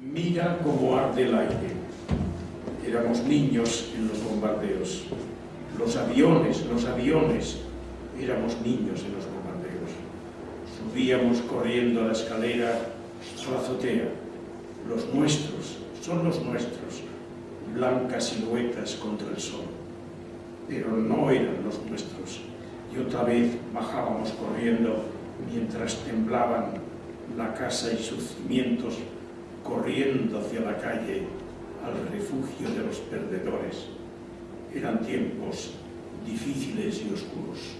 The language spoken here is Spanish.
Mira cómo arde el aire. Éramos niños en los bombardeos. Los aviones, los aviones. Éramos niños en los bombardeos. Subíamos corriendo a la escalera, a la azotea. Los nuestros, son los nuestros. Blancas siluetas contra el sol. Pero no eran los nuestros. Y otra vez bajábamos corriendo mientras temblaban la casa y sus cimientos corriendo hacia la calle al refugio de los perdedores. Eran tiempos difíciles y oscuros.